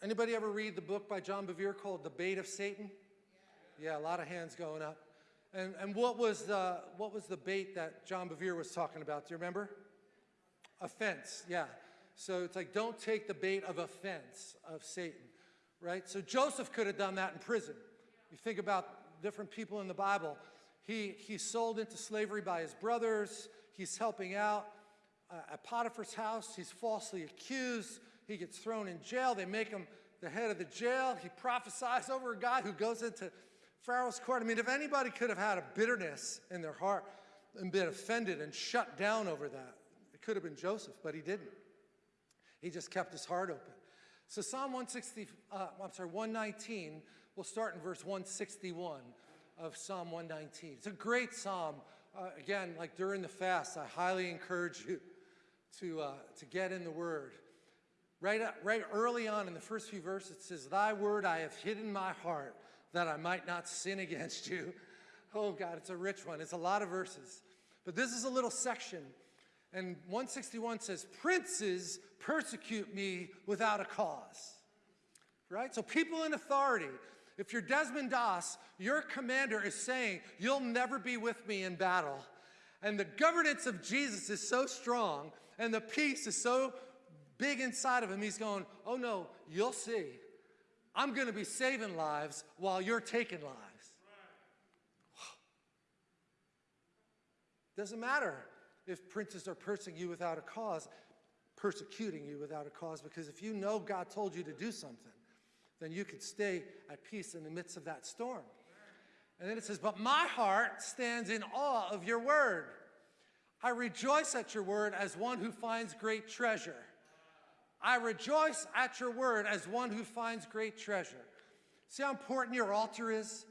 Anybody ever read the book by John Bevere called The Bait of Satan? Yeah, a lot of hands going up. And, and what, was the, what was the bait that John Bevere was talking about? Do you remember? Offense, yeah. So it's like, don't take the bait of offense of Satan, right? So Joseph could have done that in prison. You think about different people in the Bible. He, he's sold into slavery by his brothers. He's helping out uh, at Potiphar's house. He's falsely accused. He gets thrown in jail. They make him the head of the jail. He prophesies over a guy who goes into Pharaoh's court. I mean, if anybody could have had a bitterness in their heart and been offended and shut down over that, it could have been Joseph, but he didn't. He just kept his heart open. So Psalm 160, uh, I'm sorry, 119, we'll start in verse 161 of Psalm 119. It's a great psalm. Uh, again, like during the fast, I highly encourage you to, uh, to get in the Word. Right, right early on in the first few verses, it says, Thy word I have hidden my heart that I might not sin against you. Oh God, it's a rich one. It's a lot of verses. But this is a little section. And 161 says, Princes persecute me without a cause. Right? So people in authority, if you're Desmond Doss, your commander is saying, You'll never be with me in battle. And the governance of Jesus is so strong, and the peace is so big inside of him, he's going, Oh no, you'll see. I'm going to be saving lives while you're taking lives. Doesn't matter if princes are persecuting you without a cause, persecuting you without a cause, because if you know God told you to do something, then you can stay at peace in the midst of that storm. And then it says, But my heart stands in awe of your word. I rejoice at your word as one who finds great treasure. I rejoice at your word as one who finds great treasure. See how important your altar is?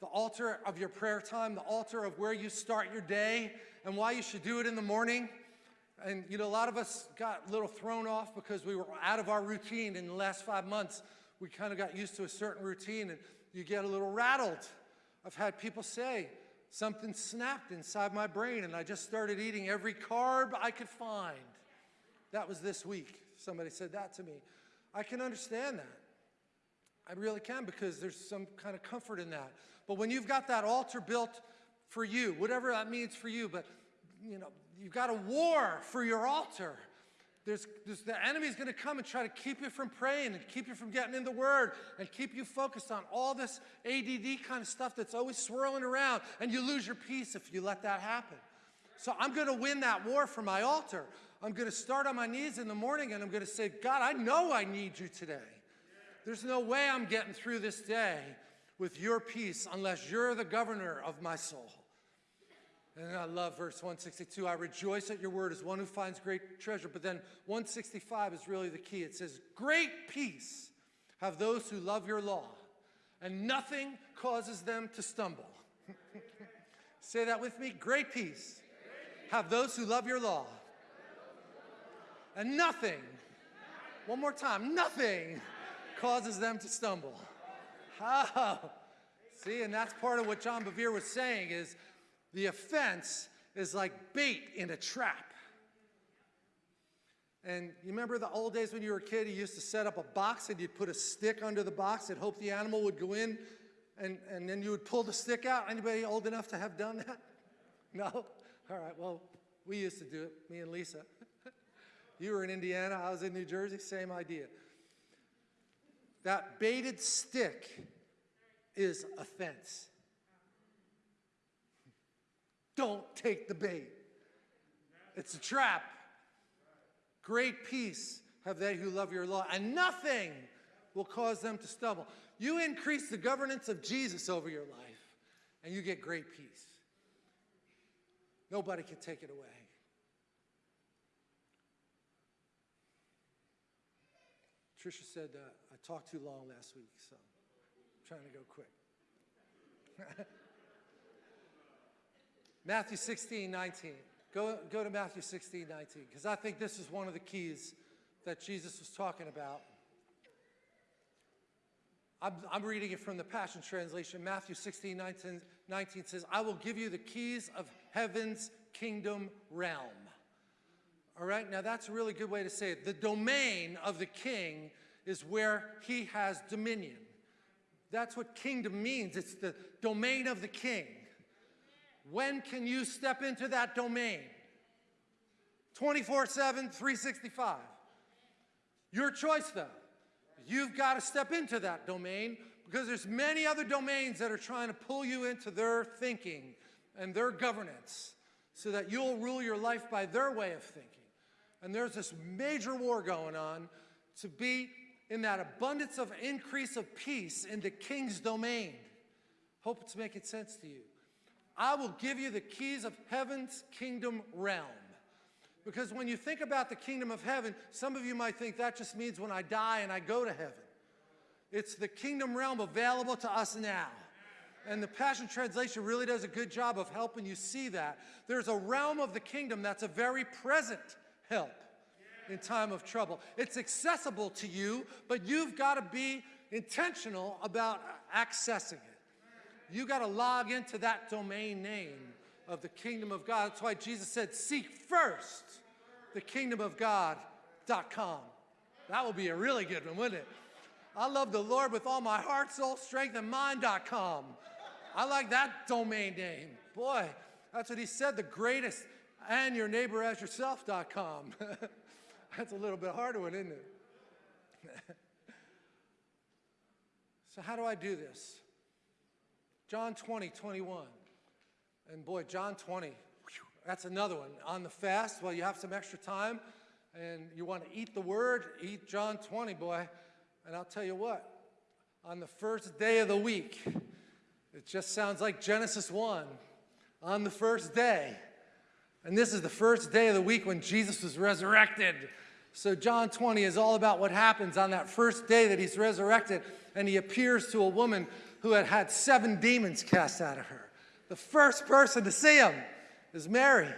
The altar of your prayer time, the altar of where you start your day, and why you should do it in the morning. And you know, a lot of us got a little thrown off because we were out of our routine in the last five months. We kind of got used to a certain routine, and you get a little rattled. I've had people say, something snapped inside my brain, and I just started eating every carb I could find. That was this week. Somebody said that to me. I can understand that. I really can because there's some kind of comfort in that. But when you've got that altar built for you, whatever that means for you, but you know, you've got a war for your altar. There's, there's the enemy's going to come and try to keep you from praying and keep you from getting in the Word and keep you focused on all this ADD kind of stuff that's always swirling around, and you lose your peace if you let that happen. So I'm going to win that war for my altar. I'm going to start on my knees in the morning and I'm going to say, God, I know I need you today. There's no way I'm getting through this day with your peace unless you're the governor of my soul. And I love verse 162. I rejoice at your word as one who finds great treasure. But then 165 is really the key. It says, Great peace have those who love your law, and nothing causes them to stumble. Say that with me. Great peace have those who love your law, and nothing, one more time, nothing causes them to stumble. Oh, see, and that's part of what John Bevere was saying is the offense is like bait in a trap. And you remember the old days when you were a kid, you used to set up a box and you'd put a stick under the box and hope the animal would go in and, and then you would pull the stick out. Anybody old enough to have done that? No? All right, well, we used to do it, me and Lisa. You were in Indiana, I was in New Jersey, same idea. That baited stick is offense. Don't take the bait. It's a trap. Great peace have they who love your law, and nothing will cause them to stumble. You increase the governance of Jesus over your life, and you get great peace. Nobody can take it away. Tricia said uh, I talked too long last week, so I'm trying to go quick. Matthew 16, 19. Go, go to Matthew 16, 19, because I think this is one of the keys that Jesus was talking about. I'm, I'm, reading it from the Passion Translation. Matthew 16, 19, 19 says, I will give you the keys of heaven's kingdom realm. All right, now that's a really good way to say it. The domain of the king is where he has dominion. That's what kingdom means. It's the domain of the king. When can you step into that domain? 24 7, 365. Your choice, though. You've got to step into that domain because there's many other domains that are trying to pull you into their thinking and their governance so that you'll rule your life by their way of thinking. And there's this major war going on to be in that abundance of increase of peace in the king's domain. Hope it's making sense to you. I will give you the keys of heaven's kingdom realm. Because when you think about the kingdom of heaven, some of you might think that just means when I die and I go to heaven. It's the kingdom realm available to us now. And the Passion Translation really does a good job of helping you see that. There's a realm of the kingdom that's a very present help in time of trouble. It's accessible to you, but you've got to be intentional about accessing it. You got to log into that domain name of the kingdom of God. That's why Jesus said, seek first the kingdom of God.com. That would be a really good one, wouldn't it? I love the Lord with all my heart, soul, strength, and mind.com. I like that domain name. Boy, that's what he said, the greatest, and your neighbor as yourself.com. that's a little bit harder one, isn't it? so how do I do this? John 20, 21. And boy, John 20, whew, that's another one. On the fast, well, you have some extra time and you want to eat the word, eat John 20, boy. And I'll tell you what, on the first day of the week, it just sounds like Genesis 1, on the first day. And this is the first day of the week when Jesus was resurrected. So John 20 is all about what happens on that first day that he's resurrected and he appears to a woman who had had seven demons cast out of her. The first person to see him is Mary.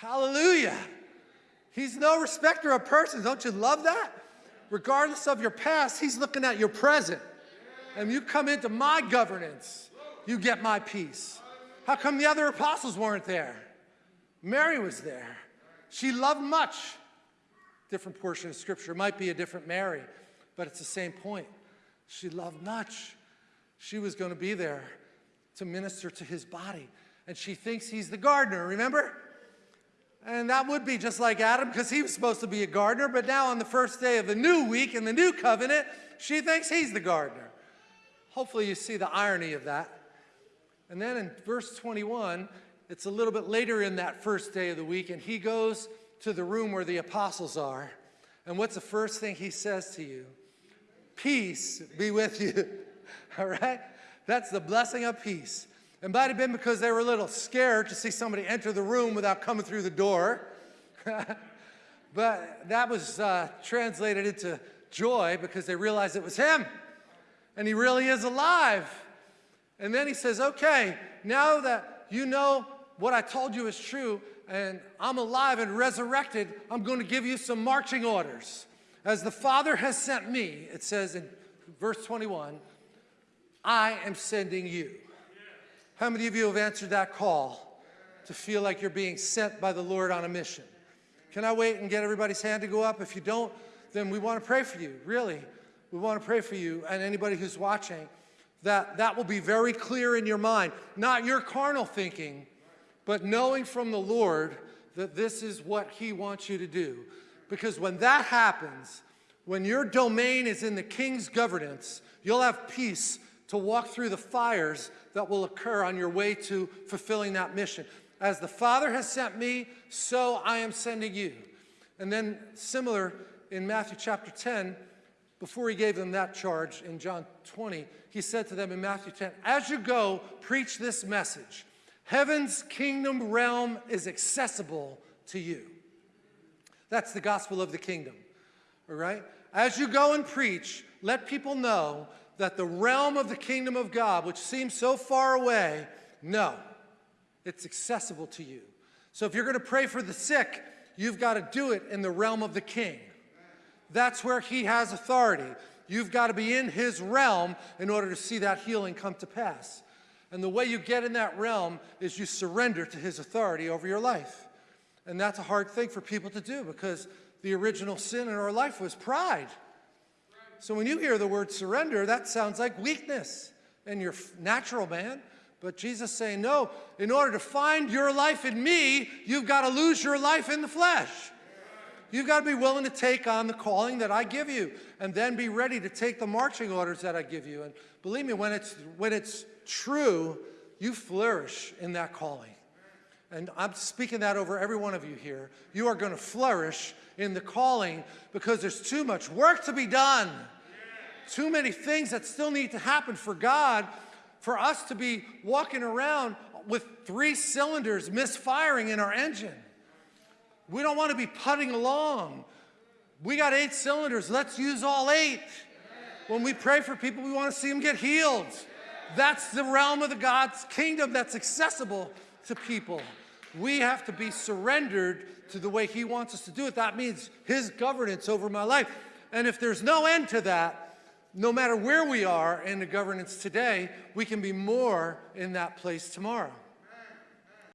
Hallelujah. He's no respecter of persons. Don't you love that? Regardless of your past, he's looking at your present. And you come into my governance, you get my peace. How come the other apostles weren't there? Mary was there. She loved much. Different portion of scripture. might be a different Mary, but it's the same point. She loved much. She was going to be there to minister to his body. And she thinks he's the gardener, remember? And that would be just like Adam because he was supposed to be a gardener, but now on the first day of the new week in the new covenant, she thinks he's the gardener. Hopefully you see the irony of that. And then in verse 21, it's a little bit later in that first day of the week, and he goes to the room where the apostles are. And what's the first thing he says to you? Peace be with you. All right? That's the blessing of peace. It might have been because they were a little scared to see somebody enter the room without coming through the door. but that was uh, translated into joy because they realized it was him. And he really is alive. And then he says, okay, now that you know what I told you is true, and I'm alive and resurrected, I'm going to give you some marching orders. As the Father has sent me, it says in verse 21, I am sending you. How many of you have answered that call to feel like you're being sent by the Lord on a mission? Can I wait and get everybody's hand to go up? If you don't, then we want to pray for you, really. We want to pray for you and anybody who's watching that that will be very clear in your mind. Not your carnal thinking, but knowing from the Lord that this is what he wants you to do. Because when that happens, when your domain is in the king's governance, you'll have peace to walk through the fires that will occur on your way to fulfilling that mission. As the Father has sent me, so I am sending you. And then similar in Matthew chapter 10, before he gave them that charge in John 20, he said to them in Matthew 10, as you go, preach this message. Heaven's kingdom realm is accessible to you. That's the gospel of the kingdom, all right? As you go and preach, let people know that the realm of the kingdom of God, which seems so far away, no, it's accessible to you. So if you're going to pray for the sick, you've got to do it in the realm of the king. That's where he has authority. You've got to be in his realm in order to see that healing come to pass. And the way you get in that realm is you surrender to his authority over your life. And that's a hard thing for people to do because the original sin in our life was pride. So when you hear the word surrender, that sounds like weakness and your natural man. But Jesus saying, no, in order to find your life in me, you've got to lose your life in the flesh. You've got to be willing to take on the calling that I give you and then be ready to take the marching orders that I give you. And believe me, when it's, when it's true, you flourish in that calling. And I'm speaking that over every one of you here. You are going to flourish in the calling because there's too much work to be done. Too many things that still need to happen for God for us to be walking around with three cylinders misfiring in our engine. We don't want to be putting along. We got eight cylinders. Let's use all eight. When we pray for people, we want to see them get healed. That's the realm of the God's kingdom that's accessible to people. We have to be surrendered to the way He wants us to do it. That means His governance over my life. And if there's no end to that, no matter where we are in the governance today, we can be more in that place tomorrow.